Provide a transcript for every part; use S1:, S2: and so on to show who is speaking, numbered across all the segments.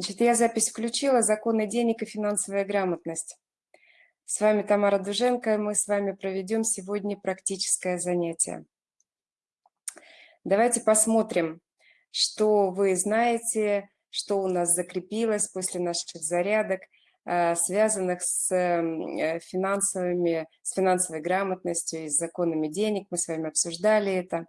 S1: Значит, я запись включила «Законы денег и финансовая грамотность». С вами Тамара Дуженко, и мы с вами проведем сегодня практическое занятие. Давайте посмотрим, что вы знаете, что у нас закрепилось после наших зарядок, э, связанных с э, финансовыми, с финансовой грамотностью и с законами денег. Мы с вами обсуждали это.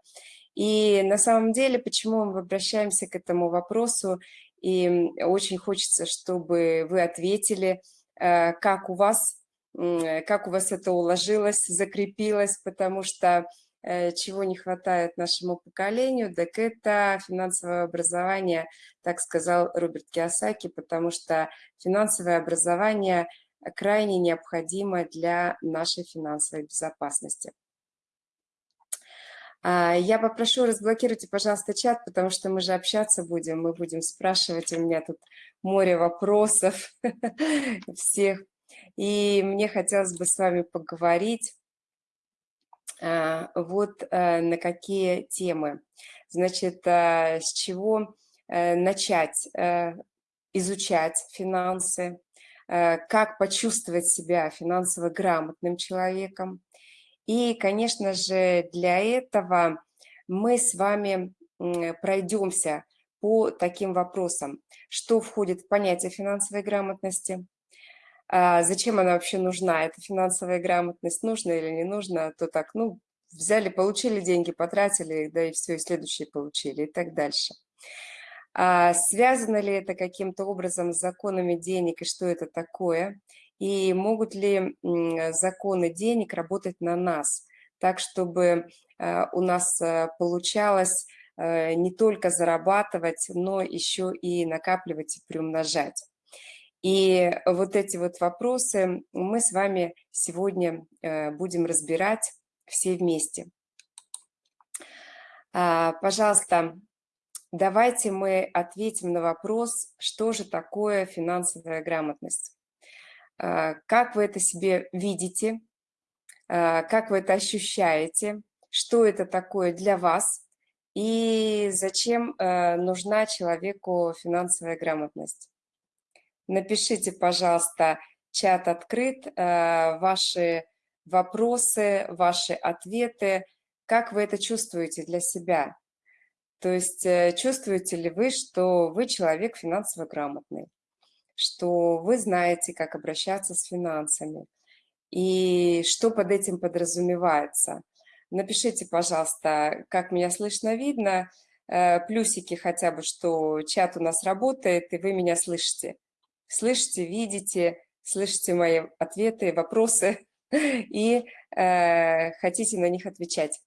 S1: И на самом деле, почему мы обращаемся к этому вопросу и очень хочется, чтобы вы ответили, э, как у вас, как у вас это уложилось, закрепилось, потому что э, чего не хватает нашему поколению, так это финансовое образование, так сказал Роберт Киосаки, потому что финансовое образование крайне необходимо для нашей финансовой безопасности. А, я попрошу, разблокируйте, пожалуйста, чат, потому что мы же общаться будем, мы будем спрашивать, у меня тут море вопросов всех. И мне хотелось бы с вами поговорить а, вот э, на какие темы. Значит, э, с чего э, начать изучать финансы, как почувствовать себя финансово грамотным человеком, и, конечно же, для этого мы с вами пройдемся по таким вопросам. Что входит в понятие финансовой грамотности? А зачем она вообще нужна? Эта финансовая грамотность нужна или не нужна? То так, ну, взяли, получили деньги, потратили, да и все, и следующие получили, и так дальше. А связано ли это каким-то образом с законами денег и что это такое? И могут ли законы денег работать на нас, так, чтобы э, у нас э, получалось э, не только зарабатывать, но еще и накапливать и приумножать. И вот эти вот вопросы мы с вами сегодня будем разбирать все вместе. А, пожалуйста, давайте мы ответим на вопрос, что же такое финансовая грамотность. А, как вы это себе видите, а, как вы это ощущаете, что это такое для вас и зачем а, нужна человеку финансовая грамотность. Напишите, пожалуйста, чат открыт, ваши вопросы, ваши ответы, как вы это чувствуете для себя. То есть э, чувствуете ли вы, что вы человек финансово грамотный? Что вы знаете, как обращаться с финансами и что под этим подразумевается. Напишите, пожалуйста, как меня слышно, видно, э, плюсики хотя бы, что чат у нас работает, и вы меня слышите. Слышите, видите, слышите мои ответы, вопросы и э, хотите на них отвечать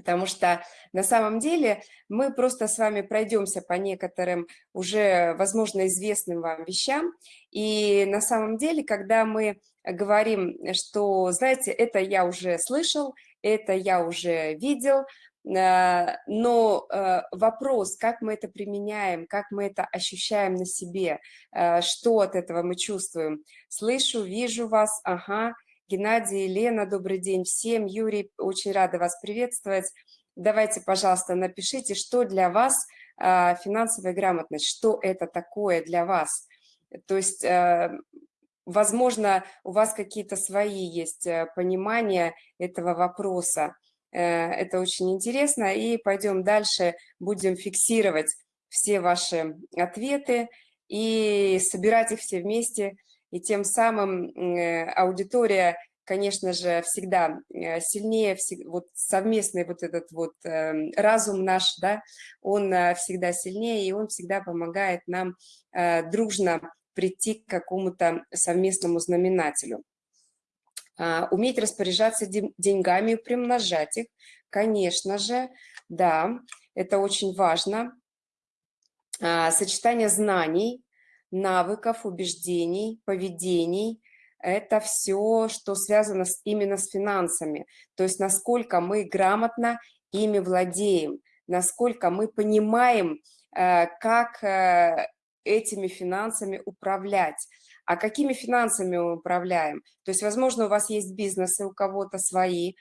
S1: потому что на самом деле мы просто с вами пройдемся по некоторым уже, возможно, известным вам вещам, и на самом деле, когда мы говорим, что, знаете, это я уже слышал, это я уже видел, э, но э, вопрос, как мы это применяем, как мы это ощущаем на себе, э, что от этого мы чувствуем. Слышу, вижу вас, ага, Геннадий, Лена, добрый день всем. Юрий, очень рада вас приветствовать. Давайте, пожалуйста, напишите, что для вас а, финансовая грамотность, что это такое для вас. То есть, э, возможно, у вас какие-то свои есть э, понимания этого вопроса. Э, это очень интересно. И пойдем дальше, будем фиксировать все ваши ответы и собирать их все вместе – и тем самым э, аудитория, конечно же, всегда э, сильнее, вот совместный вот этот вот эм, разум наш, да, он э, всегда сильнее, и он всегда помогает нам дружно прийти к какому-то совместному знаменателю. А, уметь распоряжаться деньгами и примножать их, конечно же, да, это очень важно. А, сочетание знаний, навыков, убеждений, поведений. Это все, что связано с, именно с финансами. То есть насколько мы грамотно ими владеем, насколько мы понимаем, э, как э, этими финансами управлять. А какими финансами мы управляем? То есть, возможно, у вас есть бизнесы, у кого-то свои,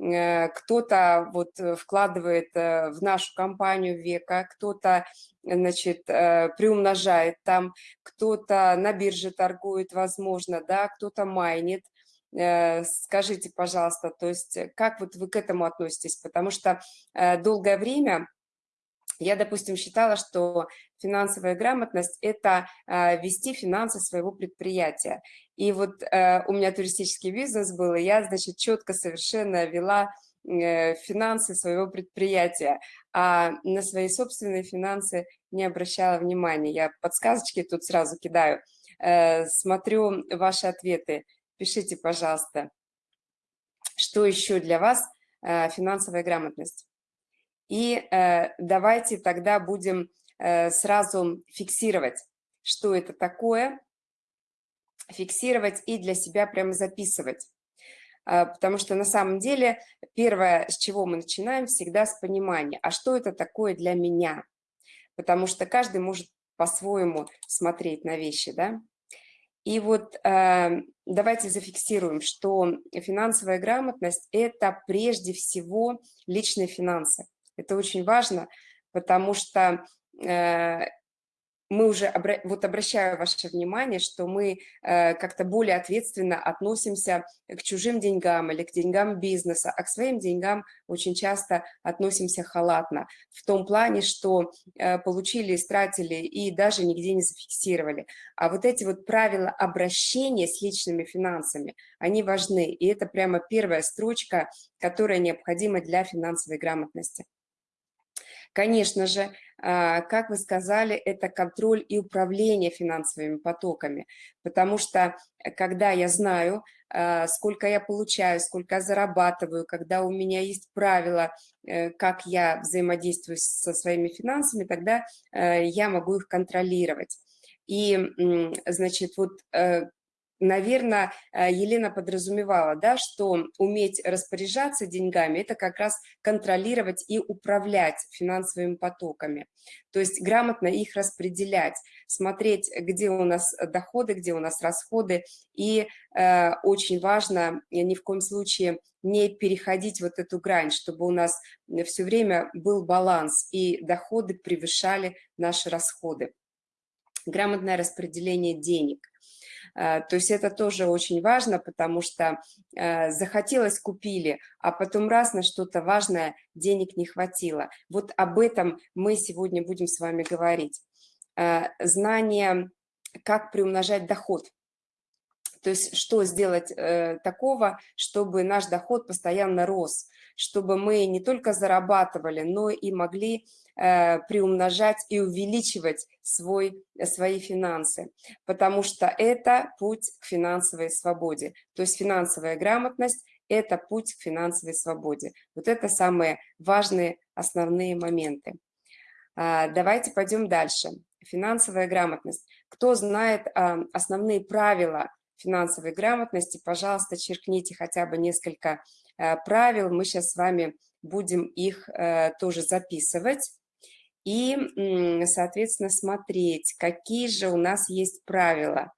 S1: кто-то вот вкладывает в нашу компанию века, кто-то значит, приумножает там, кто-то на бирже торгует, возможно, да, кто-то майнит. Скажите, пожалуйста, то есть как вот вы к этому относитесь? Потому что долгое время я, допустим, считала, что финансовая грамотность – это э, вести финансы своего предприятия. И вот э, у меня туристический бизнес был, и я, значит, четко совершенно вела э, финансы своего предприятия, а на свои собственные финансы не обращала внимания. Я подсказочки тут сразу кидаю. Смотрю ваши ответы. Пишите, пожалуйста, что еще для вас финансовая грамотность. И э, давайте тогда будем э, сразу фиксировать, что это такое, фиксировать и для себя прямо записывать. Э, потому что на самом деле первое, с чего мы начинаем, всегда с понимания, а что это такое для меня? Потому что каждый может по-своему смотреть на вещи, да? И вот э, давайте зафиксируем, что финансовая грамотность – это прежде всего личные финансы. Это очень важно, потому что э, мы уже, вот обращаю ваше внимание, что мы э, как-то более ответственно относимся к чужим деньгам или к деньгам бизнеса, а к своим деньгам очень часто относимся халатно, в том плане, что э, получили, истратили и даже нигде не зафиксировали. А вот эти вот правила обращения с личными финансами, они важны, и это прямо первая строчка, которая необходима для финансовой грамотности. Конечно же, а, как вы сказали, это контроль и управление финансовыми потоками, потому что э, когда я знаю, а, сколько я получаю, сколько я зарабатываю, когда у меня есть правила, э, как я взаимодействую со своими финансами, тогда э, я могу их контролировать. И, значит, вот наверное, э, Елена подразумевала, да, что уметь распоряжаться деньгами – это как раз контролировать и управлять финансовыми потоками. То есть грамотно их распределять, смотреть, где у нас доходы, где у нас расходы. И э, очень важно ни в коем случае не переходить вот эту грань, чтобы у нас все время был баланс и доходы превышали наши расходы. Грамотное распределение денег – то есть это тоже очень важно, потому что э, захотелось, купили, а потом раз на что-то важное денег не хватило. Вот об этом мы сегодня будем с вами говорить. Э, знание, как приумножать доход. То есть что сделать такого, чтобы наш доход постоянно рос, чтобы мы не только зарабатывали, но и могли Э, приумножать и увеличивать свой, свои финансы, потому что это путь к финансовой свободе. То есть финансовая грамотность – это путь к финансовой свободе. Вот это самые важные основные моменты. А, давайте пойдем дальше. Финансовая грамотность. Кто знает а, основные правила финансовой грамотности, пожалуйста, черкните хотя бы несколько э, правил. Мы сейчас с вами будем их э, тоже записывать и, соответственно, смотреть, какие же у нас есть правила.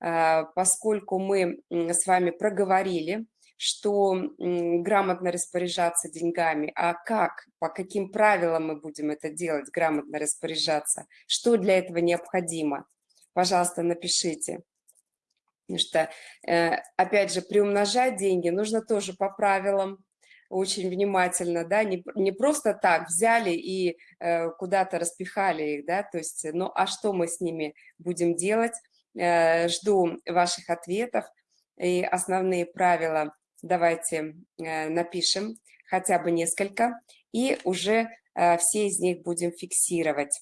S1: А, поскольку мы с вами проговорили, что грамотно распоряжаться деньгами, а как, по каким правилам мы будем это делать, грамотно распоряжаться, что для этого необходимо, пожалуйста, напишите. Потому что, э, опять же, приумножать деньги нужно тоже по правилам, очень внимательно, да, не, не просто так взяли и э, куда-то распихали их, да, то есть, ну, а что мы с ними будем делать? Э, жду ваших ответов и основные правила давайте э, напишем, хотя бы несколько, и уже э, все из них будем фиксировать.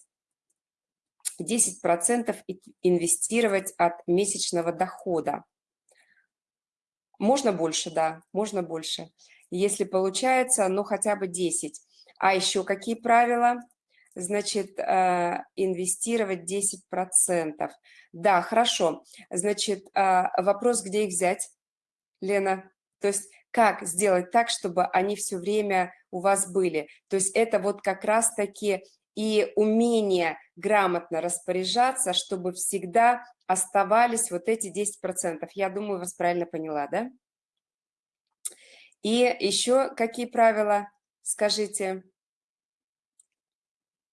S1: 10% инвестировать от месячного дохода. Можно больше, да, можно больше если получается, ну, хотя бы 10. А еще какие правила? Значит, э, инвестировать 10%. Да, хорошо. Значит, э, вопрос, где их взять, Лена? То есть как сделать так, чтобы они все время у вас были? То есть это вот как раз-таки и умение грамотно распоряжаться, чтобы всегда оставались вот эти 10%. Я думаю, вас правильно поняла, да? И еще какие правила, скажите?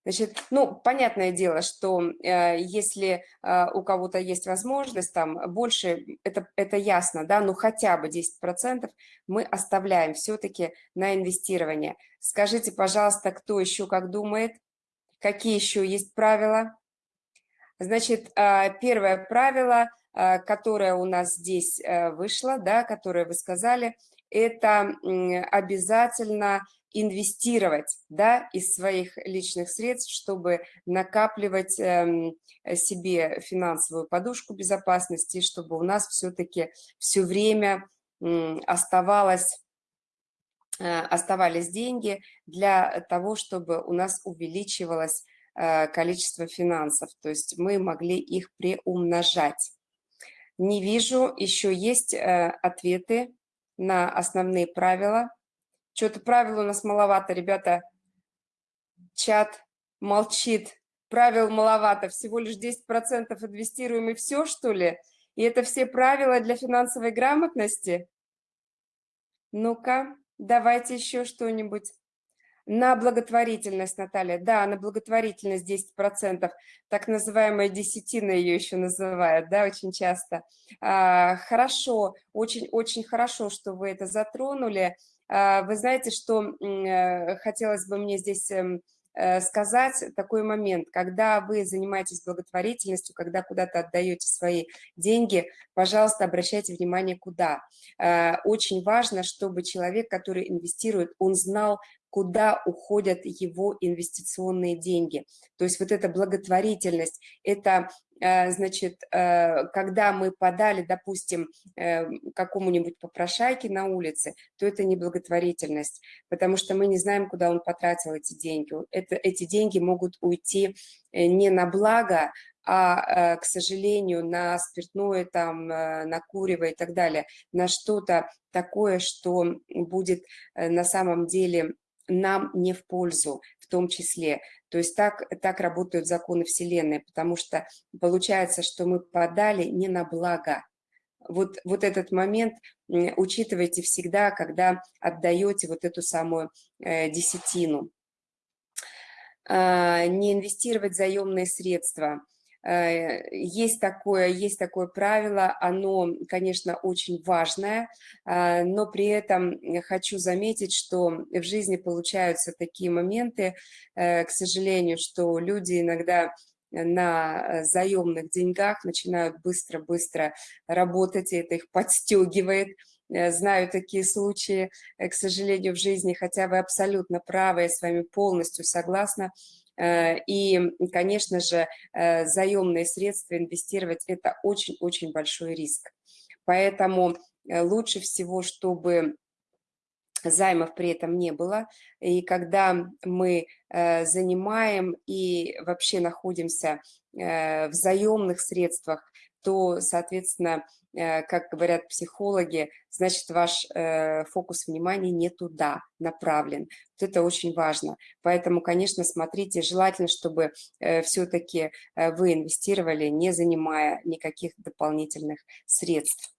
S1: Значит, ну, понятное дело, что э, если э, у кого-то есть возможность, там, больше, это, это ясно, да, ну, хотя бы 10% мы оставляем все-таки на инвестирование. Скажите, пожалуйста, кто еще как думает, какие еще есть правила? Значит, э, первое правило, э, которое у нас здесь э, вышло, да, которое вы сказали, это обязательно инвестировать да, из своих личных средств, чтобы накапливать эм, себе финансовую подушку безопасности, чтобы у нас все-таки все время оставалось, э, оставались деньги для того, чтобы у нас увеличивалось э, количество финансов, то есть мы могли их приумножать. Не вижу, еще есть э, ответы на основные правила – что-то правил у нас маловато, ребята. Чат молчит. Правил маловато. Всего лишь 10% инвестируем и все, что ли? И это все правила для финансовой грамотности? Ну-ка, давайте еще что-нибудь. На благотворительность, Наталья. Да, на благотворительность 10%. Так называемая десятина ее еще называют, да, очень часто. А, хорошо, очень-очень хорошо, что вы это затронули. А, вы знаете, что э, хотелось бы мне здесь эм, э, сказать такой момент, когда вы занимаетесь благотворительностью, когда куда-то отдаете свои деньги, пожалуйста, обращайте внимание, куда. А, очень важно, чтобы человек, который инвестирует, он знал, куда уходят его инвестиционные деньги. То есть вот эта благотворительность, это Э, значит, э, когда мы подали, допустим, э, какому-нибудь попрошайке на улице, то это не благотворительность, потому что мы не знаем, куда он потратил эти деньги. Это, эти деньги могут уйти не на благо, а, к сожалению, на спиртное, там, на курево и так далее, на что-то такое, что будет на самом деле нам не в пользу в том числе. То есть так, так работают законы Вселенной, потому что получается, что мы подали не на благо. Вот, вот этот момент учитывайте всегда, когда отдаете вот эту самую э, десятину. А, не инвестировать заемные средства – Э, есть такое, есть такое правило, оно, конечно, очень важное, а, но при этом хочу заметить, что в жизни получаются такие моменты, э, к сожалению, что люди иногда на заемных деньгах начинают быстро-быстро работать, и это их подстегивает, э, Знаю такие случаи, к сожалению, в жизни, хотя вы абсолютно правы, я с вами полностью согласна, Э, и, конечно же, э, заемные средства инвестировать – это очень-очень большой риск. Поэтому э, лучше всего, чтобы займов при этом не было. И когда мы занимаем и вообще находимся в заемных средствах, то, соответственно, Э, как говорят психологи, значит, ваш э, фокус внимания не туда направлен. Вот это очень важно. Поэтому, конечно, смотрите, желательно, чтобы э, все-таки вы инвестировали, не занимая никаких дополнительных средств.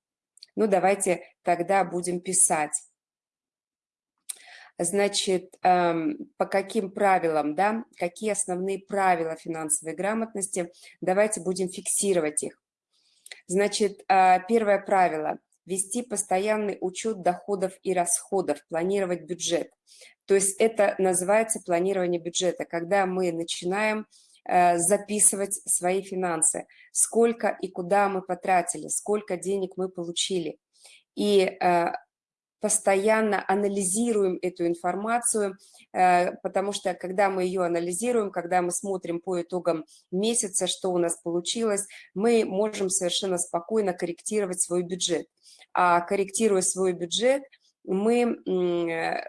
S1: Ну, давайте тогда будем писать. Значит, эм, по каким правилам, да, какие основные правила финансовой грамотности, давайте будем фиксировать их. Значит, а, первое правило – вести постоянный учет доходов и расходов, планировать бюджет. То есть это называется планирование бюджета, когда мы начинаем э, записывать свои финансы, сколько и куда мы потратили, сколько денег мы получили. И э, постоянно анализируем эту информацию, э, потому что когда мы ее анализируем, когда мы смотрим по итогам месяца, что у нас получилось, мы можем совершенно спокойно корректировать свой бюджет. А корректируя свой бюджет, мы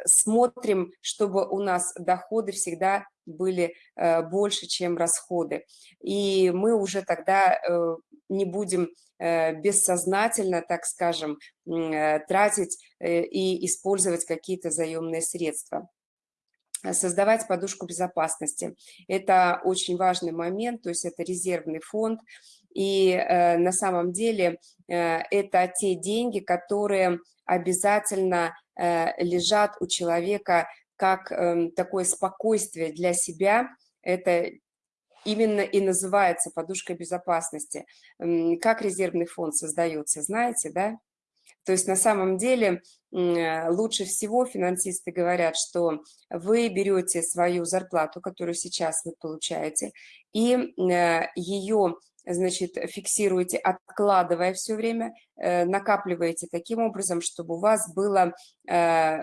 S1: смотрим, чтобы у нас доходы всегда были э, больше, чем расходы. И мы уже тогда э, не будем Э, бессознательно, так скажем, э, тратить э, и использовать какие-то заемные средства создавать подушку безопасности. Это очень важный момент, то есть это резервный фонд, и на самом деле это те деньги, которые обязательно лежат у человека как эм, такое спокойствие для себя, это именно и называется подушка безопасности. Как резервный фонд создается, знаете, да? То есть на самом деле лучше всего финансисты говорят, что вы берете свою зарплату, которую сейчас вы получаете, и э, ее значит, фиксируете, откладывая все время, э, накапливаете таким образом, чтобы у вас было э,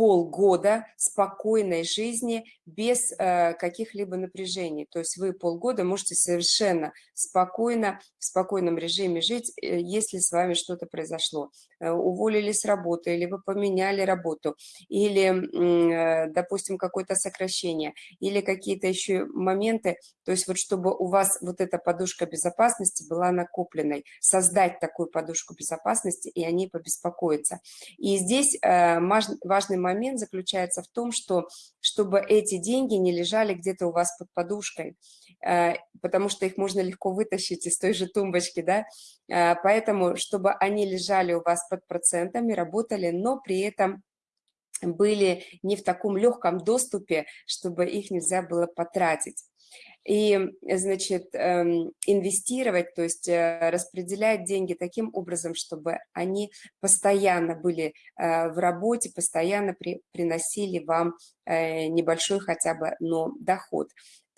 S1: полгода спокойной жизни без э, каких-либо напряжений. То есть вы полгода можете совершенно спокойно, в спокойном режиме жить, э, если с вами что-то произошло. Э, уволили с работы, или вы поменяли работу, или, э, допустим, какое-то сокращение, или какие-то еще моменты. То есть вот чтобы у вас вот эта подушка безопасности была накопленной, создать такую подушку безопасности, и они побеспокоиться. И здесь э, важный момент момент заключается в том, что чтобы эти деньги не лежали где-то у вас под подушкой, э, потому что их можно легко вытащить из той же тумбочки, да, э, поэтому, чтобы они лежали у вас под процентами, работали, но при этом были не в таком легком доступе, чтобы их нельзя было потратить и, значит, эм, инвестировать, то есть э, распределять деньги таким образом, чтобы они постоянно были э, в работе, постоянно при, приносили вам э, небольшой хотя бы, но доход.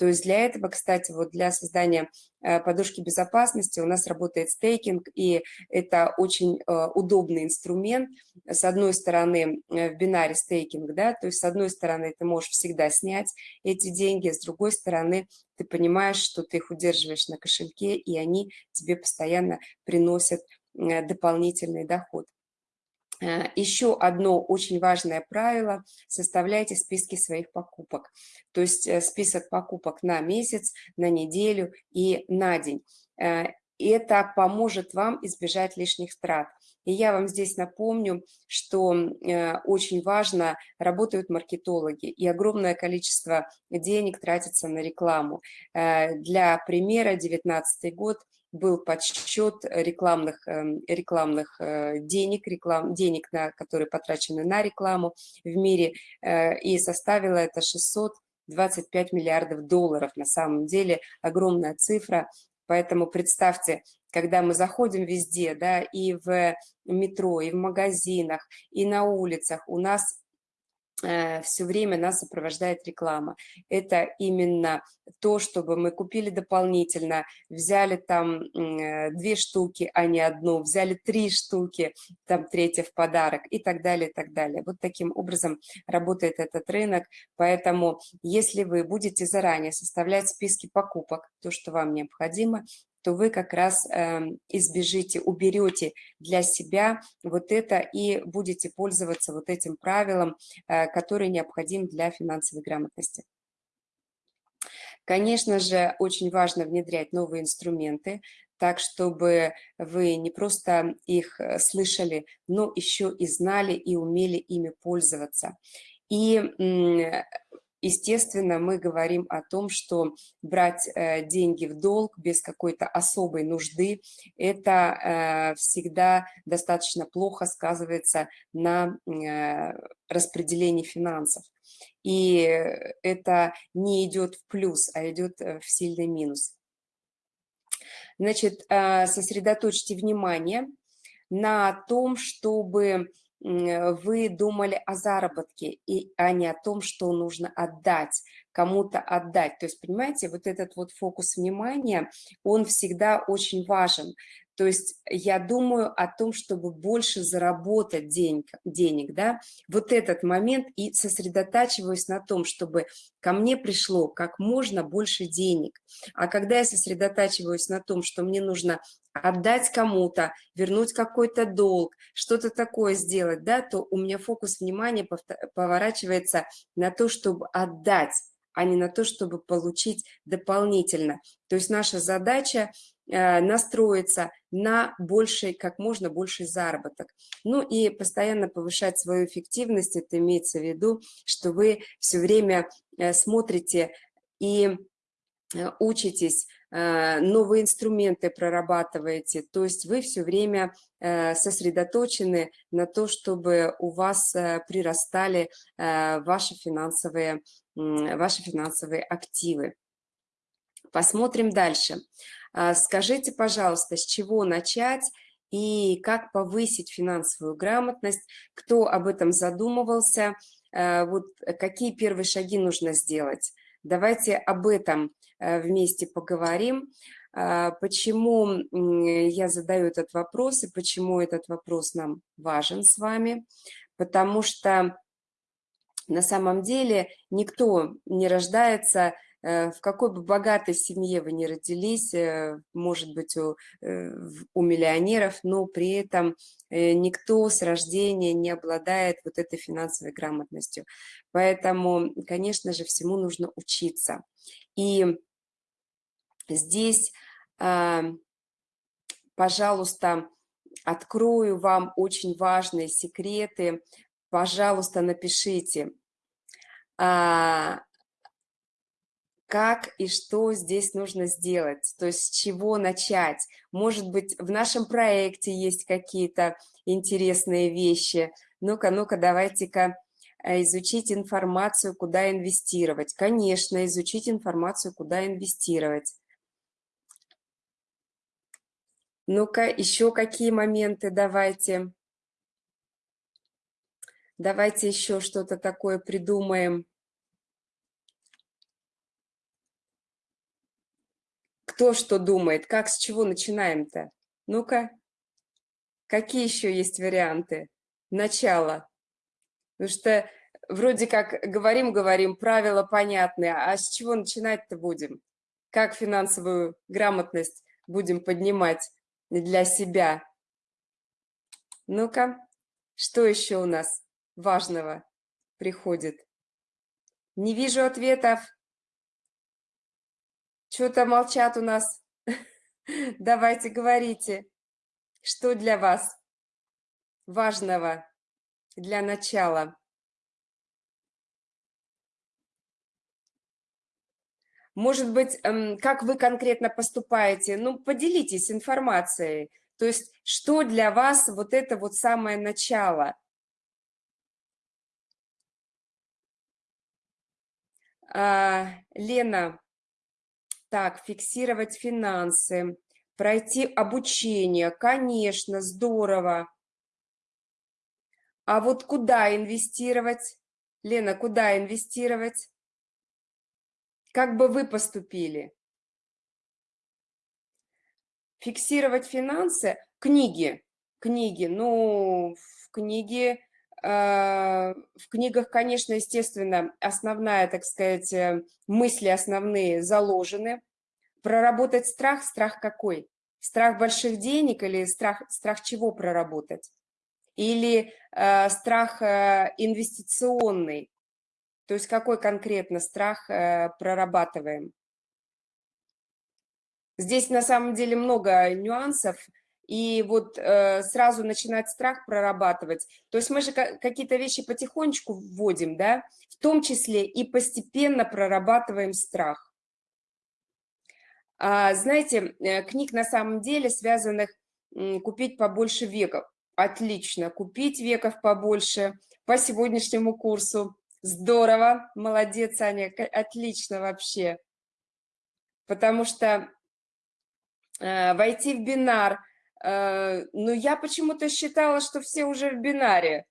S1: То есть для этого, кстати, вот для создания э, подушки безопасности у нас работает стейкинг, и это очень э, удобный инструмент. С одной стороны, э, в бинаре стейкинг, да, то есть с одной стороны ты можешь всегда снять эти деньги, с другой стороны ты понимаешь, что ты их удерживаешь на кошельке, и они тебе постоянно приносят дополнительный доход. Э, Еще одно очень важное правило – составляйте списки своих покупок. То есть э, список покупок на месяц, на неделю и на день. Э, это поможет вам избежать лишних трат. И я вам здесь напомню, что очень важно, работают маркетологи, и огромное количество денег тратится на рекламу. Для примера, 2019 год – был подсчет рекламных, эм, рекламных э, денег, реклам, денег, на, которые потрачены на рекламу в мире, э, и составило это 625 миллиардов долларов. На самом деле огромная цифра, поэтому представьте, когда мы заходим везде, да, и в метро, и в магазинах, и на улицах, у нас все время нас сопровождает реклама. Это именно то, чтобы мы купили дополнительно, взяли там э, две штуки, а не одну, взяли три штуки, там третья в подарок и так далее, и так далее. Вот таким образом работает этот рынок, поэтому если вы будете заранее составлять списки покупок, то, что вам необходимо, то вы как раз эм, избежите, уберете для себя вот это и будете пользоваться вот этим правилом, э, который необходим для финансовой грамотности. Конечно же, очень важно внедрять новые инструменты, так, чтобы вы не просто их э, слышали, но еще и знали и умели ими пользоваться. И естественно, мы говорим о том, что брать э, деньги в долг без какой-то особой нужды, это э, всегда достаточно плохо сказывается на э, распределении финансов. И это не идет в плюс, а идет в сильный минус. Значит, сосредоточьте внимание на том, чтобы вы думали о заработке, и, а не о том, что нужно отдать, кому-то отдать. То есть, понимаете, вот этот вот фокус внимания, он всегда очень важен. То есть я думаю о том, чтобы больше заработать денег, денег, да, вот этот момент и сосредотачиваюсь на том, чтобы ко мне пришло как можно больше денег. А когда я сосредотачиваюсь на том, что мне нужно отдать кому-то, вернуть какой-то долг, что-то такое сделать, да, то у меня фокус внимания поворачивается на то, чтобы отдать, а не на то, чтобы получить дополнительно. То есть наша задача э, настроиться на больший, как можно больший заработок. Ну и постоянно повышать свою эффективность, это имеется в виду, что вы все время э, смотрите и учитесь, э, новые инструменты прорабатываете, то есть вы все время сосредоточены на то, чтобы у вас прирастали ваши финансовые, ваши финансовые активы. Посмотрим дальше. Скажите, пожалуйста, с чего начать и как повысить финансовую грамотность, кто об этом задумывался, вот какие первые шаги нужно сделать. Давайте об этом э, вместе поговорим. А, почему я задаю этот вопрос и почему этот вопрос нам важен с вами? Потому что на самом деле никто не рождается э, в какой бы богатой семье вы ни родились, э, может быть, у, у миллионеров, но при этом никто с рождения не обладает вот этой финансовой грамотностью. Поэтому, конечно же, всему нужно учиться. И здесь, а, пожалуйста, открою вам очень важные секреты. Пожалуйста, напишите, а, как и что здесь нужно сделать, то есть с чего начать. Может быть, в нашем проекте есть какие-то интересные вещи. Ну-ка, ну-ка, давайте-ка Э, изучить информацию, куда инвестировать. Конечно, изучить информацию, куда инвестировать. Ну-ка, еще какие моменты давайте. Давайте еще что-то такое придумаем. Кто что думает? Как, с чего начинаем-то? Ну-ка, какие еще есть варианты? Начало. Потому что вроде как говорим-говорим, правила понятные, а с чего начинать-то будем? Как финансовую грамотность будем поднимать для себя? Ну-ка, что еще у нас важного приходит? Не вижу ответов. Что-то молчат у нас. Давайте говорите, что для вас важного для начала. Может быть, эм, как вы конкретно поступаете? Ну, поделитесь информацией. То есть, что для вас вот это вот самое начало? А, Лена, так, фиксировать финансы, пройти обучение, конечно, здорово. А вот куда инвестировать? Лена, куда инвестировать? Как бы вы поступили? Фиксировать финансы? Книги. Книги. Ну, в книге... Э, в книгах, конечно, естественно, основная, так сказать, э, мысли основные заложены. Проработать страх, страх какой? Страх больших денег или страх, страх чего проработать? или э, страх э, инвестиционный, то есть какой конкретно страх э, прорабатываем. Здесь на самом деле много нюансов, и вот э, сразу начинать страх прорабатывать. То есть мы же какие-то вещи потихонечку вводим, да, в том числе и постепенно прорабатываем страх. А, знаете, э, книг на самом деле связанных купить побольше веков. Отлично. Купить веков побольше по сегодняшнему курсу. Здорово. Молодец, Аня. Отлично вообще. Потому что э, войти в бинар. Э, ну, я почему-то считала, что все уже в бинаре.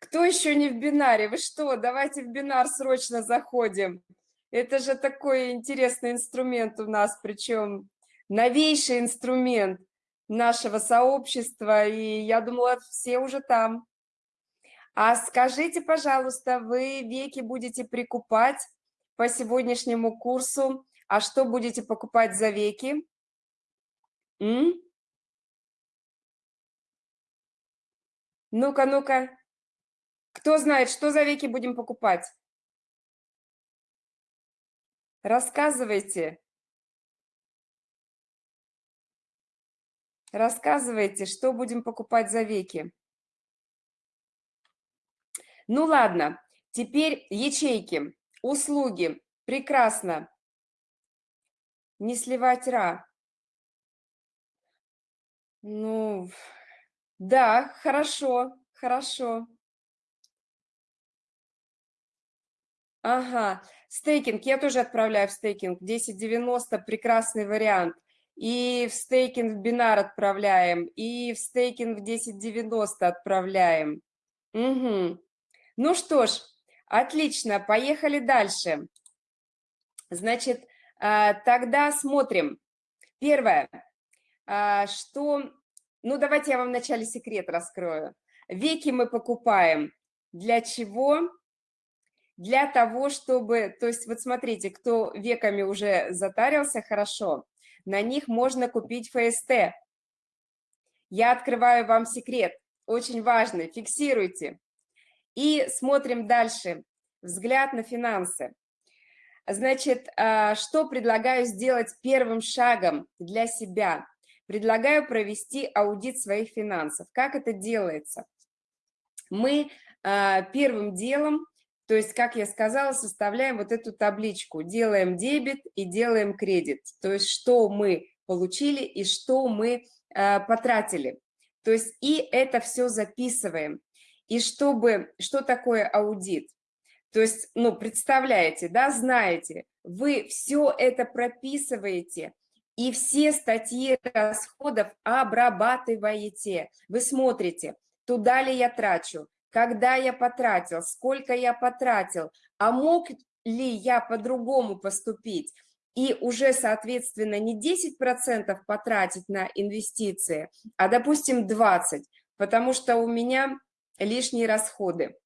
S1: Кто еще не в бинаре? Вы что? Давайте в бинар срочно заходим. Это же такой интересный инструмент у нас, причем новейший инструмент нашего сообщества, и я думала, все уже там. А скажите, пожалуйста, вы веки будете прикупать по сегодняшнему курсу, а что будете покупать за веки? Ну-ка, ну-ка. Кто знает, что за веки будем покупать? Рассказывайте. Рассказывайте, что будем покупать за веки. Ну ладно, теперь ячейки, услуги, Прекрасно. Не сливать ра. Ну, да, хорошо, хорошо. Ага, стейкинг я тоже отправляю в стейкинг. 1090 прекрасный вариант. И в стейкинг в бинар отправляем, и в стейкинг в 1090 отправляем. Угу. Ну что ж, отлично, поехали дальше. Значит, а, тогда смотрим. Первое, а, что... Ну, давайте я вам вначале секрет раскрою. Веки мы покупаем. Для чего? Для того, чтобы... То есть вот смотрите, кто веками уже затарился хорошо, на них можно купить ФСТ. Я открываю вам секрет, очень важный, фиксируйте. И смотрим дальше. Взгляд на финансы. Значит, а, что предлагаю сделать первым шагом для себя? Предлагаю провести аудит своих финансов. Как это делается? Мы а, первым делом, то есть, как я сказала, составляем вот эту табличку. Делаем дебет и делаем кредит. То есть, что мы получили и что мы а, потратили. То есть, и это все записываем. И чтобы, что такое аудит? То есть, ну, представляете, да, знаете, вы все это прописываете, и все статьи расходов обрабатываете. Вы смотрите, туда ли я трачу, когда я потратил, сколько я потратил, а мог ли я по-другому поступить, и уже, соответственно, не 10% потратить на инвестиции, а, допустим, 20%, потому что у меня лишние расходы.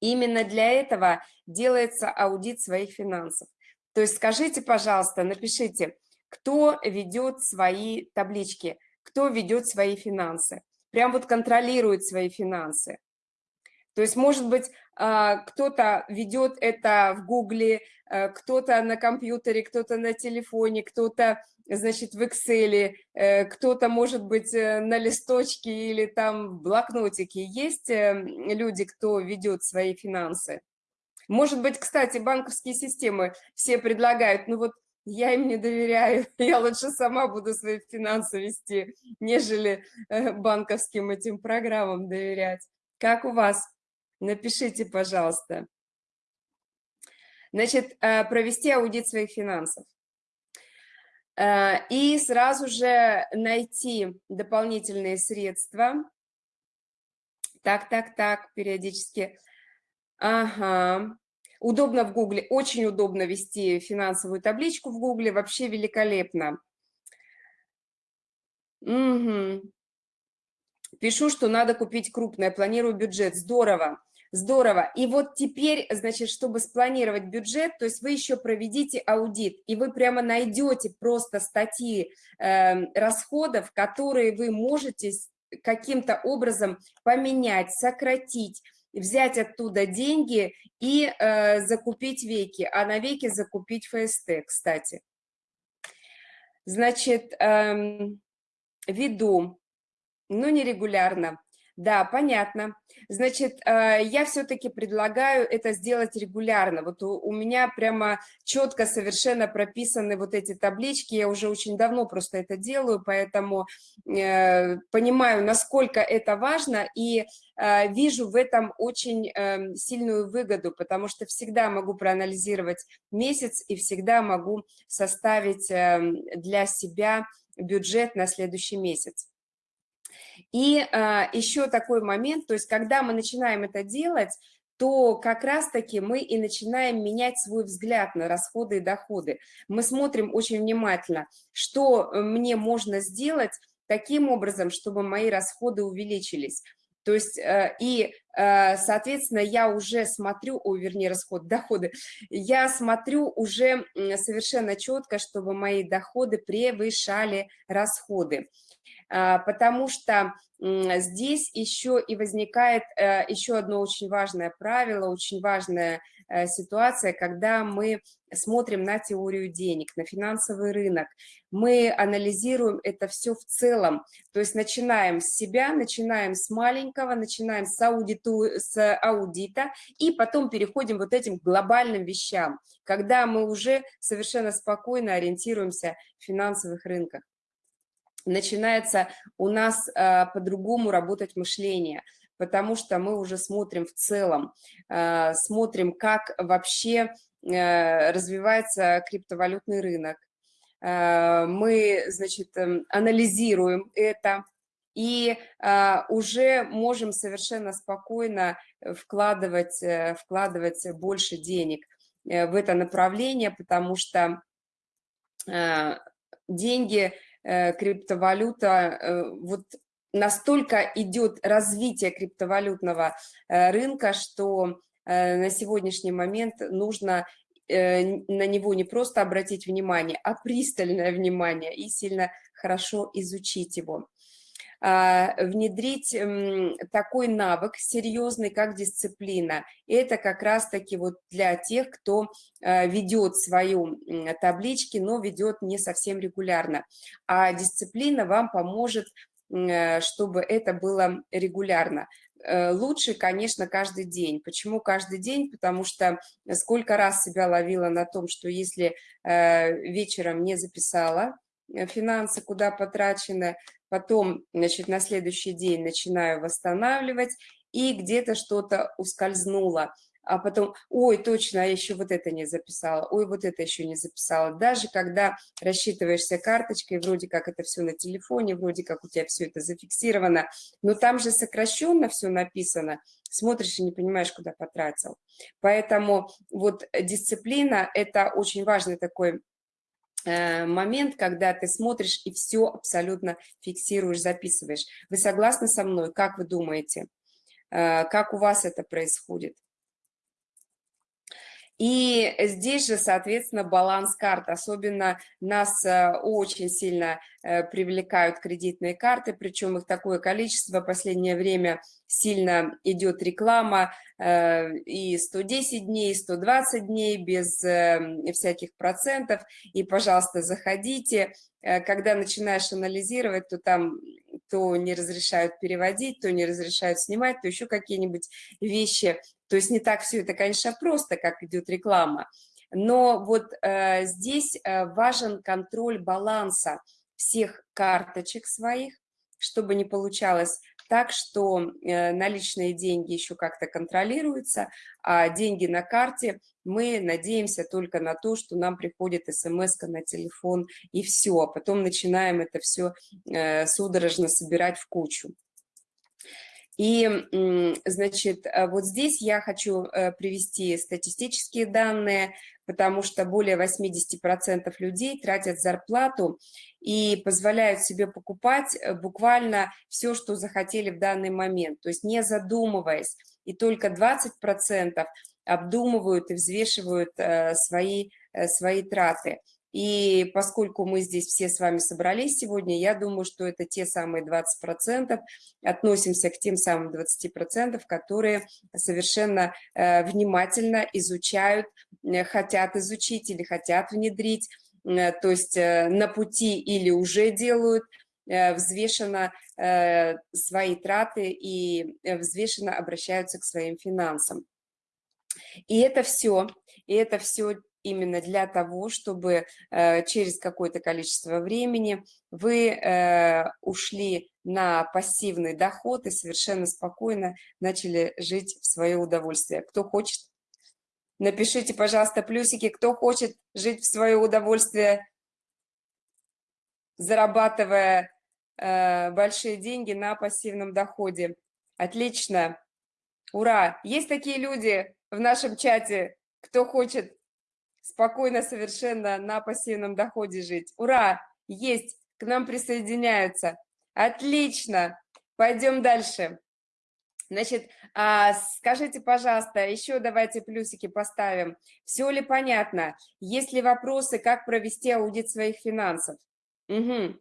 S1: Именно для этого делается аудит своих финансов. То есть скажите, пожалуйста, напишите, кто ведет свои таблички, кто ведет свои финансы, прям вот контролирует свои финансы. То есть, может быть, а, кто-то ведет это в Гугле, а, кто-то на компьютере, кто-то на телефоне, кто-то, значит, в Excel, э, кто-то, может быть, э, на листочке или там в блокнотике. Есть э, люди, кто ведет свои финансы? Может быть, кстати, банковские системы все предлагают, ну вот я им не доверяю, я лучше сама буду свои финансы вести, нежели банковским этим программам доверять. Как у вас? Напишите, пожалуйста. Значит, э, провести аудит своих финансов. Э, и сразу же найти дополнительные средства. Так, так, так, периодически. Ага. Удобно в Гугле, очень удобно вести финансовую табличку в Гугле, вообще великолепно. Угу. Пишу, что надо купить крупное, планирую бюджет. Здорово. Здорово. И вот теперь, значит, чтобы спланировать бюджет, то есть вы еще проведите аудит, и вы прямо найдете просто статьи э, расходов, которые вы можете каким-то образом поменять, сократить, взять оттуда деньги и э, закупить веки, а на веки закупить ФСТ, кстати. Значит, э, веду, но нерегулярно. Да, понятно. Значит, э, я все-таки предлагаю это сделать регулярно. Вот у меня прямо четко совершенно прописаны вот эти таблички. Я уже очень давно просто это делаю, поэтому э, понимаю, насколько это важно и э, вижу в этом очень эм, сильную выгоду, потому что всегда могу проанализировать месяц и всегда могу составить эм, для себя бюджет на следующий месяц. И а, еще такой момент, то есть когда мы начинаем это делать, то как раз-таки мы и начинаем менять свой взгляд на расходы и доходы. Мы смотрим очень внимательно, что э, мне можно сделать таким образом, чтобы мои расходы увеличились. То есть, э, и, э, соответственно, я уже смотрю, о, вернее, расход, доходы, я смотрю уже совершенно четко, чтобы мои доходы превышали расходы. А, потому что здесь еще и возникает э, еще одно очень важное правило, очень важное э, ситуация, когда мы смотрим на теорию денег, на финансовый рынок, мы анализируем это все в целом, то есть начинаем с себя, начинаем с маленького, начинаем с, аудиту, с аудита и потом переходим вот этим глобальным вещам, когда мы уже совершенно спокойно ориентируемся в финансовых рынках начинается у нас э, по-другому работать мышление, потому что мы уже смотрим в целом, э, смотрим, как вообще э, развивается криптовалютный рынок. Э, мы, значит, эм, анализируем это, и э, уже можем совершенно спокойно вкладывать, э, вкладывать больше денег э, в это направление, потому что э, деньги Э, криптовалюта, э, вот настолько идет развитие криптовалютного э, рынка, что на сегодняшний момент нужно на него не просто обратить внимание, а пристальное внимание и сильно хорошо изучить его. А, внедрить такой навык серьезный, как дисциплина. Это как раз-таки вот для тех, кто а, ведет свою таблички, но ведет не совсем регулярно. А дисциплина вам поможет, э, чтобы это было регулярно э, лучше, конечно, каждый день. Почему каждый день? Потому что сколько раз себя ловила на том, что если э, вечером не записала финансы, куда потрачены, потом, значит, на следующий день начинаю восстанавливать, и где-то что-то ускользнуло, а потом, ой, точно, я еще вот это не записала, ой, вот это еще не записала. Даже когда рассчитываешься карточкой, вроде как это все на телефоне, вроде как у тебя все это зафиксировано, но там же сокращенно все написано, смотришь и не понимаешь, куда потратил. Поэтому вот дисциплина – это очень важный такой Э, момент, когда ты смотришь и все абсолютно фиксируешь, записываешь. Вы согласны со мной? Как вы думаете? Э, как у вас это происходит? И здесь же, соответственно, баланс карт. Особенно нас э, очень сильно привлекают кредитные карты, причем их такое количество. В последнее время сильно идет реклама э, и 110 дней, и 120 дней без э, всяких процентов. И, пожалуйста, заходите. Э, когда начинаешь анализировать, то там то не разрешают переводить, то не разрешают снимать, то еще какие-нибудь вещи. То есть не так все это, конечно, просто, как идет реклама. Но вот э, здесь важен контроль баланса всех карточек своих, чтобы не получалось так, что э, наличные деньги еще как-то контролируются, а деньги на карте мы надеемся только на то, что нам приходит смс на телефон и все, а потом начинаем это все э, судорожно собирать в кучу. И, значит, э, вот здесь я хочу привести статистические данные, потому что более 80% людей тратят зарплату и позволяют себе покупать э, буквально все, что захотели в данный момент, то есть не задумываясь. И только 20% обдумывают и взвешивают э, свои, э, свои траты. И поскольку мы здесь все с вами собрались сегодня, я думаю, что это те самые 20%, относимся к тем самым 20%, которые совершенно внимательно изучают, хотят изучить или хотят внедрить Э, то есть э, на пути или уже делают, э, взвешенно свои траты и взвешенно обращаются к своим финансам. И это все, и это все именно для того, чтобы через какое-то количество времени вы ушли на пассивный доход и совершенно спокойно начали жить в свое удовольствие. Кто хочет Напишите, пожалуйста, плюсики, кто хочет жить в свое удовольствие, зарабатывая э, большие деньги на пассивном доходе. Отлично. Ура! Есть такие люди в нашем чате, кто хочет спокойно совершенно на пассивном доходе жить. Ура! Есть! К нам присоединяются. Отлично! Пойдем дальше. Значит, а, скажите, пожалуйста, еще давайте плюсики поставим. Все ли понятно? Есть ли вопросы, как провести аудит своих финансов? Угу.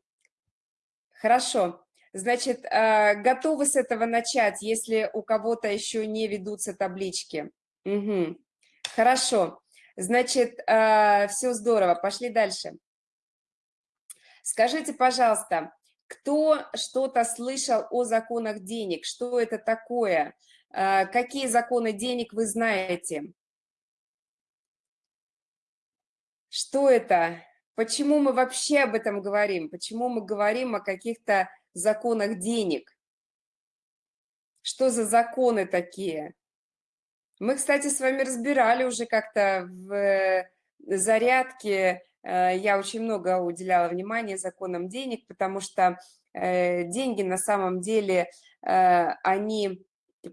S1: Хорошо. Значит, а, готовы с этого начать, если у кого-то еще не ведутся таблички? Угу. Хорошо. Значит, э, все здорово. Пошли дальше. Скажите, пожалуйста, кто что-то слышал о законах денег? Что это такое? Э, какие законы денег вы знаете? Что это? Почему мы вообще об этом говорим? Почему мы говорим о каких-то законах денег? Что за законы такие? Мы, кстати, с вами разбирали уже как-то в зарядке. Э, я очень много уделяла внимания законам денег, потому что э, деньги на самом деле, э, они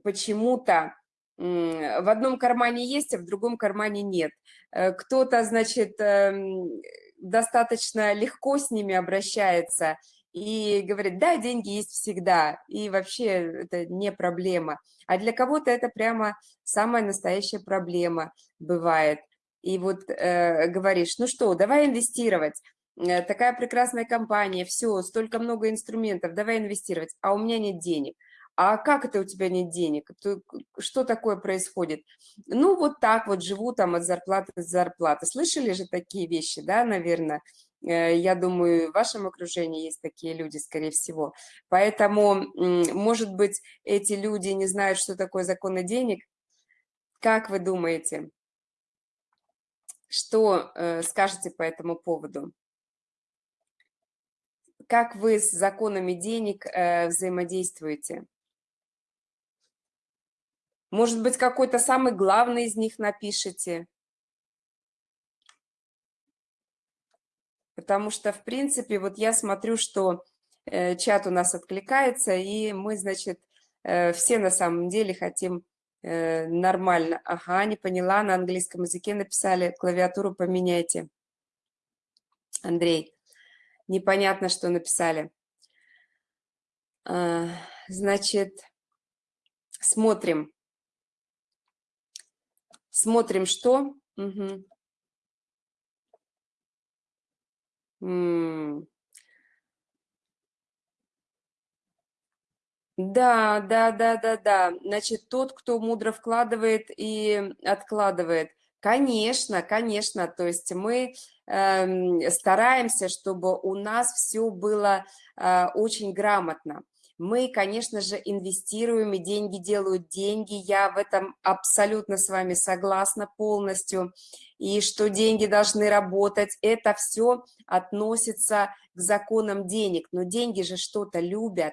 S1: почему-то в одном кармане есть, а в другом кармане нет. Кто-то, значит, эм, достаточно легко с ними обращается и говорит, да, деньги есть всегда, и вообще это не проблема. А для кого-то это прямо самая настоящая проблема бывает. И вот э, говоришь, ну что, давай инвестировать, э, такая прекрасная компания, все, столько много инструментов, давай инвестировать, а у меня нет денег. А как это у тебя нет денег? Что такое происходит? Ну, вот так вот живу там от зарплаты до зарплаты. Слышали же такие вещи, да, наверное? Э, я думаю, в вашем окружении есть такие люди, скорее всего. Поэтому, может быть, эти люди не знают, что такое законы денег. Как вы думаете, что э, скажете по этому поводу? Как вы с законами денег э, взаимодействуете? Может быть, какой-то самый главный из них напишите? Потому что, в принципе, вот я смотрю, что э, чат у нас откликается, и мы, значит, э, все на самом деле хотим э, нормально. Ага, не поняла, на английском языке написали, клавиатуру поменяйте. Андрей, непонятно, что написали. А, значит, смотрим. Смотрим, что. Угу. Да, да, да, да, да. Значит, тот, кто мудро вкладывает и откладывает. Конечно, конечно. То есть мы э, стараемся, чтобы у нас все было э, очень грамотно. Мы, конечно же, инвестируем, и деньги делают деньги. Я в этом абсолютно с вами согласна полностью. И что деньги должны работать, это все относится к законам денег. Но деньги же что-то любят.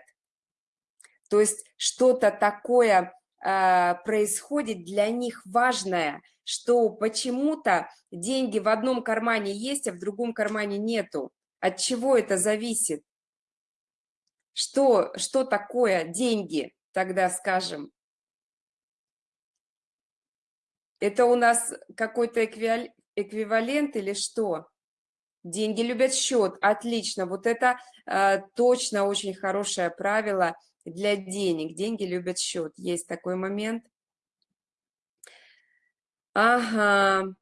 S1: То есть что-то такое э, происходит для них важное, что почему-то деньги в одном кармане есть, а в другом кармане нету. От чего это зависит? Что, что такое деньги, тогда скажем? Это у нас какой-то эквивалент или что? Деньги любят счет, отлично. Вот это э, точно очень хорошее правило для денег. Деньги любят счет. Есть такой момент. Ага,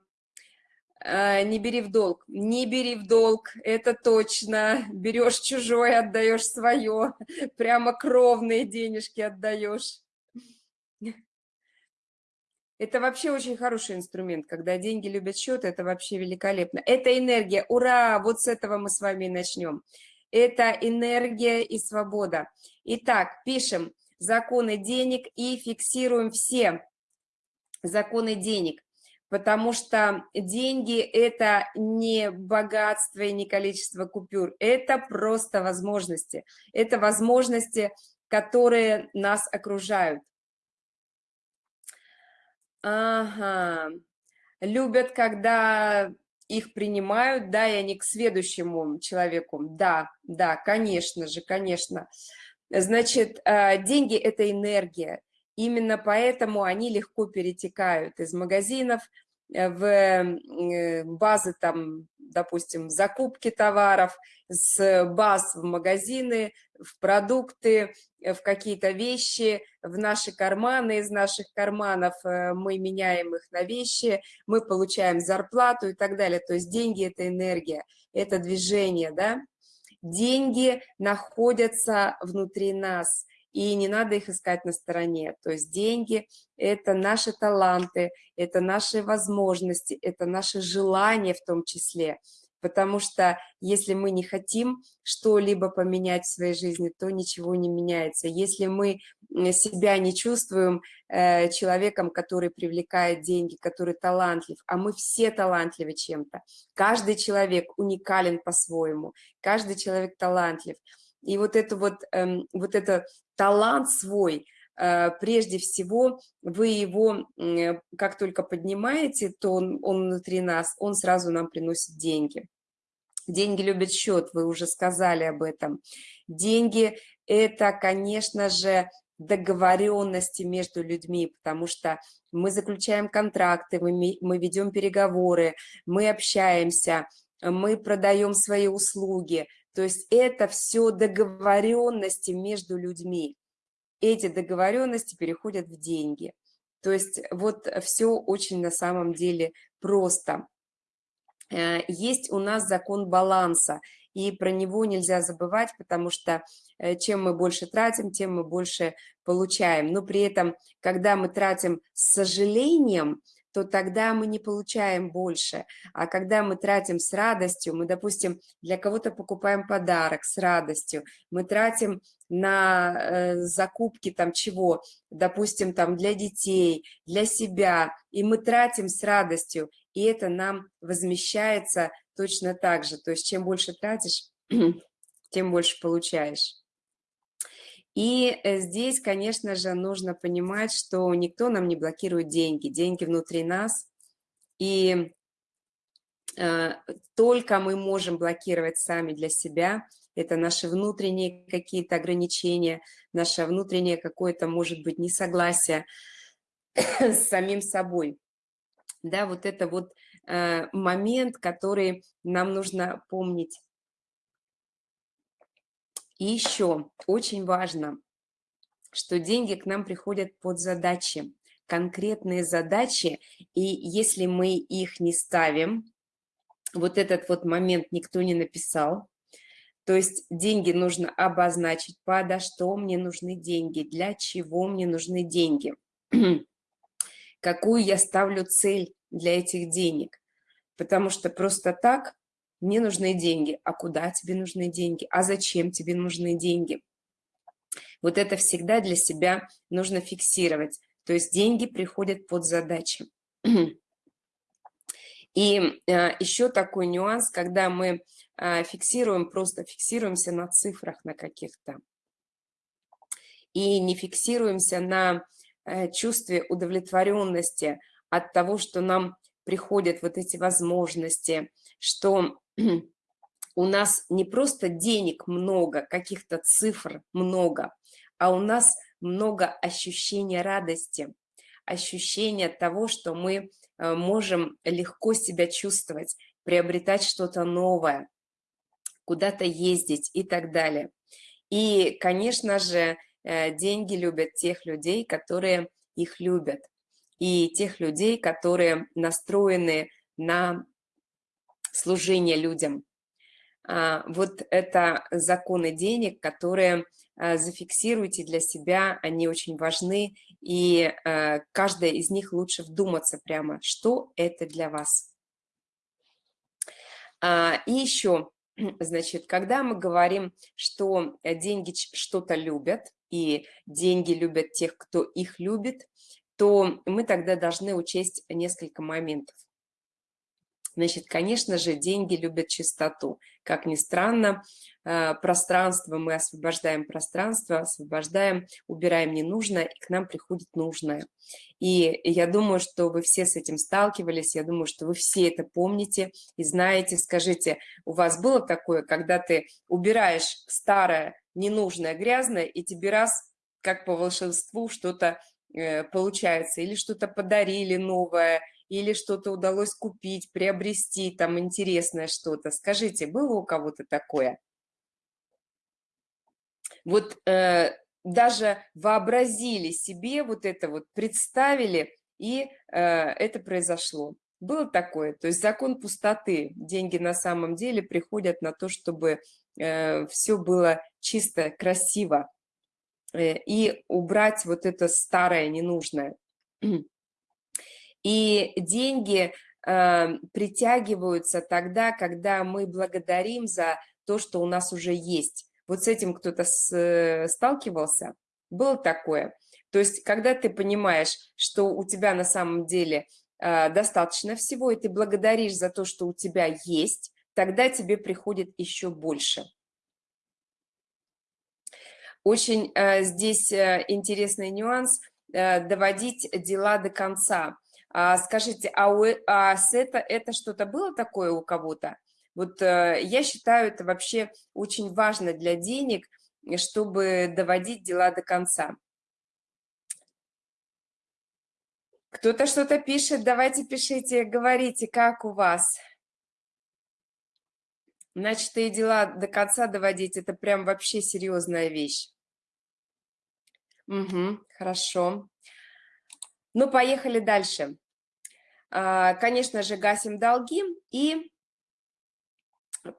S1: Э, не бери в долг. Не бери в долг, это точно. Берешь чужое, отдаешь свое. Прямо кровные денежки отдаешь. Это вообще очень хороший инструмент, когда деньги любят счет, это вообще великолепно. Это энергия, ура, вот с этого мы с вами и начнем. Это энергия и свобода. Итак, пишем законы денег и фиксируем все законы денег потому что деньги – это не богатство и не количество купюр, это просто возможности. Это возможности, которые нас окружают. Ага. Любят, когда их принимают, да, и они к следующему человеку. Да, да, конечно же, конечно. Значит, э, деньги – это энергия. Именно поэтому они легко перетекают из магазинов Э, в э, базы, там, допустим, закупки товаров, с баз в магазины, в продукты, э, в какие-то вещи, в наши карманы, из наших карманов мы меняем их на вещи, мы получаем зарплату и так далее. То есть деньги – это энергия, это движение, да? Деньги находятся внутри нас, и не надо их искать на стороне. То есть деньги – это наши таланты, это наши возможности, это наши желания в том числе – потому что если мы не хотим что-либо поменять в своей жизни, то ничего не меняется. Если мы себя не чувствуем э, человеком, который привлекает деньги, который талантлив, а мы все талантливы чем-то, каждый человек уникален по-своему, каждый человек талантлив. И вот это вот, э, вот это талант свой, э, прежде всего, вы его, как только поднимаете, то он, он внутри нас, он сразу нам приносит деньги. Деньги любят счет, вы уже сказали об этом. Деньги – это, конечно же, договоренности между людьми, потому что мы заключаем контракты, мы, мы ведем переговоры, мы общаемся, мы продаем свои услуги. То есть это все договоренности между людьми. Эти договоренности переходят в деньги. То есть вот все очень на самом деле просто. Э, есть у нас закон баланса, и про него нельзя забывать, потому что э, чем мы больше тратим, тем мы больше получаем. Но при этом, когда мы тратим с сожалением, то тогда мы не получаем больше. А когда мы тратим с радостью, мы, допустим, для кого-то покупаем подарок с радостью, мы тратим на э, закупки там чего, допустим, там для детей, для себя, и мы тратим с радостью, и это нам возмещается точно так же. То есть чем больше тратишь, тем больше получаешь. И э, здесь, конечно же, нужно понимать, что никто нам не блокирует деньги. Деньги внутри нас. И э, только мы можем блокировать сами для себя. Это наши внутренние какие-то ограничения, наше внутреннее какое-то, может быть, несогласие с самим собой да, вот это вот э, момент, который нам нужно помнить. И еще очень важно, что деньги к нам приходят под задачи, конкретные задачи, и если мы их не ставим, вот этот вот момент никто не написал, то есть деньги нужно обозначить, подо что мне нужны деньги, для чего мне нужны деньги. какую я ставлю цель для этих денег. Потому что просто так мне нужны деньги. А куда тебе нужны деньги? А зачем тебе нужны деньги? Вот это всегда для себя нужно фиксировать. То есть деньги приходят под задачи. И э, еще такой нюанс, когда мы э, фиксируем, просто фиксируемся на цифрах на каких-то. И не фиксируемся на Э, чувстве удовлетворенности от того, что нам приходят вот эти возможности, что у нас не просто денег много, каких-то цифр много, а у нас много ощущения радости, ощущения того, что мы э, можем легко себя чувствовать, приобретать что-то новое, куда-то ездить и так далее. И, конечно же, Э, деньги любят тех людей, которые их любят, и тех людей, которые настроены на служение людям. А, вот это законы денег, которые э, зафиксируйте для себя, они очень важны, и э, каждая из них лучше вдуматься прямо, что это для вас. А, и еще, значит, когда мы говорим, что деньги что-то любят, и деньги любят тех, кто их любит, то мы тогда должны учесть несколько моментов. Значит, конечно же, деньги любят чистоту. Как ни странно, э, пространство, мы освобождаем пространство, освобождаем, убираем ненужное, и к нам приходит нужное. И я думаю, что вы все с этим сталкивались, я думаю, что вы все это помните и знаете. Скажите, у вас было такое, когда ты убираешь старое, ненужное, грязное, и тебе раз, как по волшебству, что-то э, получается, или что-то подарили новое, или что-то удалось купить, приобрести, там интересное что-то. Скажите, было у кого-то такое? Вот э, даже вообразили себе вот это вот, представили, и э, это произошло. Было такое, то есть закон пустоты. Деньги на самом деле приходят на то, чтобы э, все было чисто, красиво. и убрать вот это старое, ненужное. И деньги э, притягиваются тогда, когда мы благодарим за то, что у нас уже есть. Вот с этим кто-то э, сталкивался? Было такое? То есть, когда ты понимаешь, что у тебя на самом деле э, достаточно всего, и ты благодаришь за то, что у тебя есть, тогда тебе приходит еще больше. Очень э, здесь э, интересный нюанс э, – доводить дела до конца. А, скажите, а, у, а с это, это что-то было такое у кого-то? Вот э, я считаю, это вообще очень важно для денег, чтобы доводить дела до конца. Кто-то что-то пишет, давайте пишите, говорите, как у вас. Начатые дела до конца доводить – это прям вообще серьезная вещь. Угу, хорошо. Ну, поехали дальше. А, конечно же, гасим долги и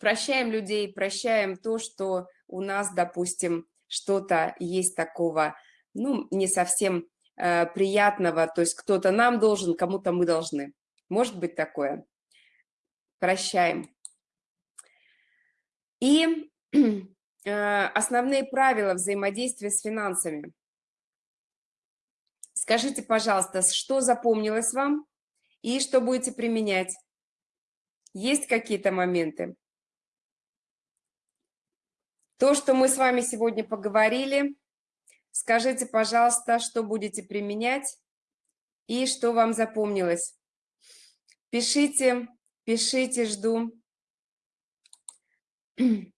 S1: прощаем людей, прощаем то, что у нас, допустим, что-то есть такого, ну, не совсем э, приятного, то есть кто-то нам должен, кому-то мы должны. Может быть такое. Прощаем. И э, основные правила взаимодействия с финансами. Скажите, пожалуйста, что запомнилось вам? И что будете применять. Есть какие-то моменты? То, что мы с вами сегодня поговорили, скажите, пожалуйста, что будете применять и что вам запомнилось. Пишите, пишите, жду.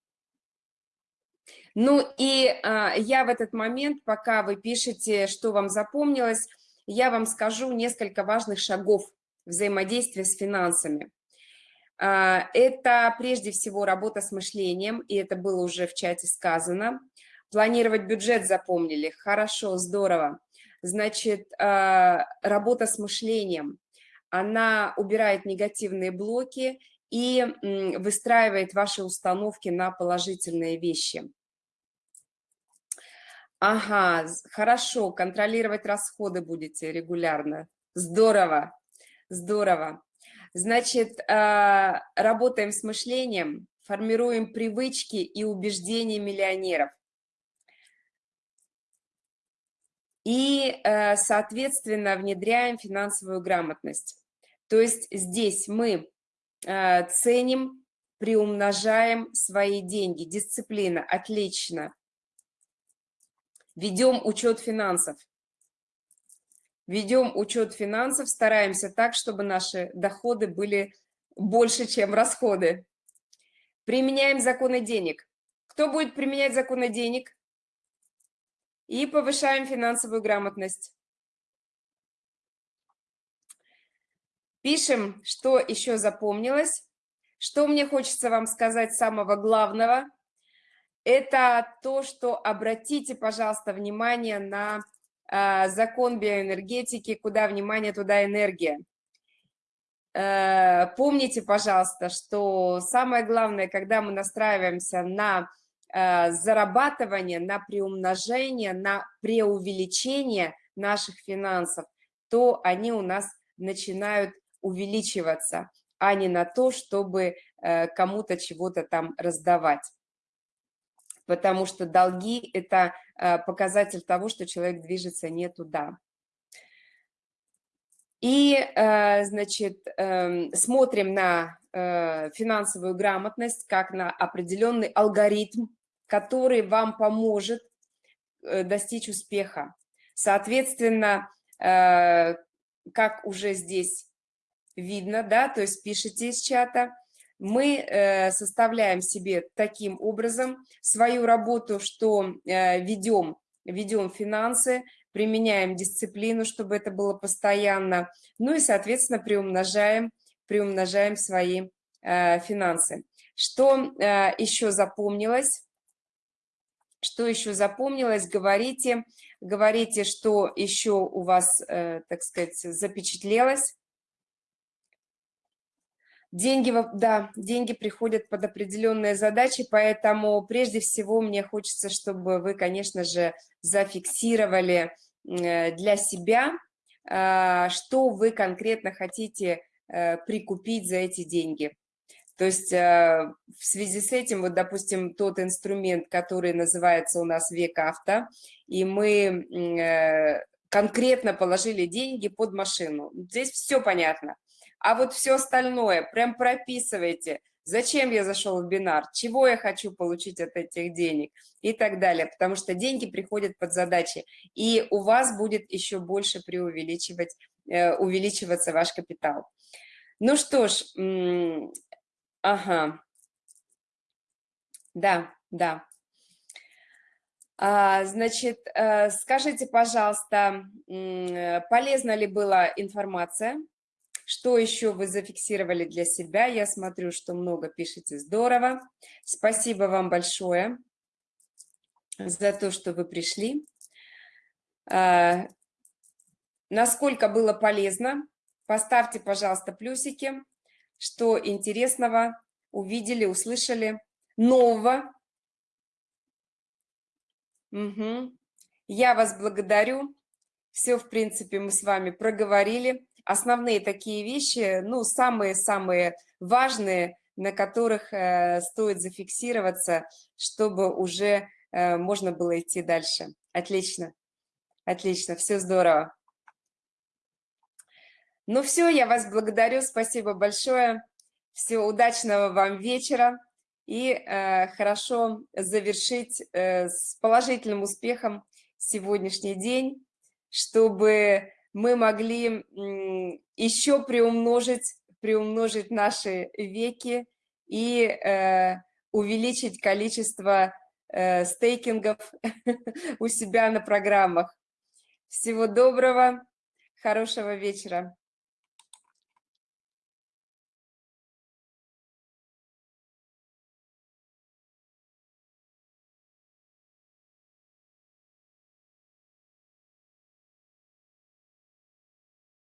S1: Ну и а, я в этот момент, пока вы пишете, что вам запомнилось, я вам скажу несколько важных шагов, взаимодействия с финансами. А, это прежде всего работа с мышлением, и это было уже в чате сказано. Планировать бюджет запомнили, хорошо, здорово. Значит, а, работа с мышлением, она убирает негативные блоки и выстраивает ваши установки на положительные вещи. Ага, хорошо, контролировать расходы будете регулярно. Здорово. Здорово. Значит, а, работаем с мышлением, формируем привычки и убеждения миллионеров. И, э, соответственно, внедряем финансовую грамотность. То есть здесь мы э, ценим, приумножаем свои деньги. Дисциплина, отлично. Ведем учет финансов ведем учет финансов, стараемся так, чтобы наши доходы были больше, чем расходы. Применяем законы денег. Кто будет применять законы денег? И повышаем финансовую грамотность. Пишем, что еще запомнилось. Что мне хочется вам сказать самого главного. Это то, что обратите, пожалуйста, внимание на закон биоэнергетики, куда внимание, туда энергия. Э, помните, пожалуйста, что самое главное, когда мы настраиваемся на э, зарабатывание, на приумножение, на преувеличение наших финансов, то они у нас начинают увеличиваться, а не на то, чтобы э, кому-то чего-то там раздавать потому что долги – это э, показатель того, что человек движется не туда. И, э, значит, эм, смотрим на э, финансовую грамотность как на определенный алгоритм, который вам поможет достичь успеха. Соответственно, как уже здесь видно, да, то есть пишите из чата – мы э, составляем себе таким образом свою работу, что э, ведем, ведем финансы, применяем дисциплину, чтобы это было постоянно, ну и, соответственно, приумножаем, приумножаем свои э, финансы. Что еще запомнилось? Что еще запомнилось? Говорите, говорите, что еще у вас, так сказать, запечатлелось. Деньги, да, деньги приходят под определенные задачи, поэтому прежде всего мне хочется, чтобы вы, конечно же, зафиксировали э, для себя, а, что вы конкретно хотите э, прикупить за эти деньги. То есть э, в связи с этим, вот, допустим, тот инструмент, который называется у нас век авто, и мы конкретно положили деньги под машину. Здесь все понятно. А вот все остальное прям прописывайте. Зачем я зашел в бинар? Чего я хочу получить от этих денег? И так далее. Потому что деньги приходят под задачи. И у вас будет еще больше преувеличивать, э, увеличиваться ваш капитал. Ну что ж, ага. Да, да. А, значит, э, скажите, пожалуйста, полезна ли была информация? Что еще вы зафиксировали для себя? Я смотрю, что много пишете, здорово. Спасибо вам большое за то, что вы пришли. А, насколько было полезно? Поставьте, пожалуйста, плюсики, что интересного увидели, услышали, нового. Угу. Я вас благодарю. Все, в принципе, мы с вами проговорили основные такие вещи, ну, самые-самые важные, на которых э, стоит зафиксироваться, чтобы уже э, можно было идти дальше. Отлично, отлично, все здорово. Ну все, я вас благодарю, спасибо большое. Всего удачного вам вечера и э, хорошо завершить э, с положительным успехом сегодняшний день, чтобы мы могли еще приумножить, приумножить наши веки и э, увеличить количество э, стейкингов у себя на программах. Всего доброго, хорошего вечера.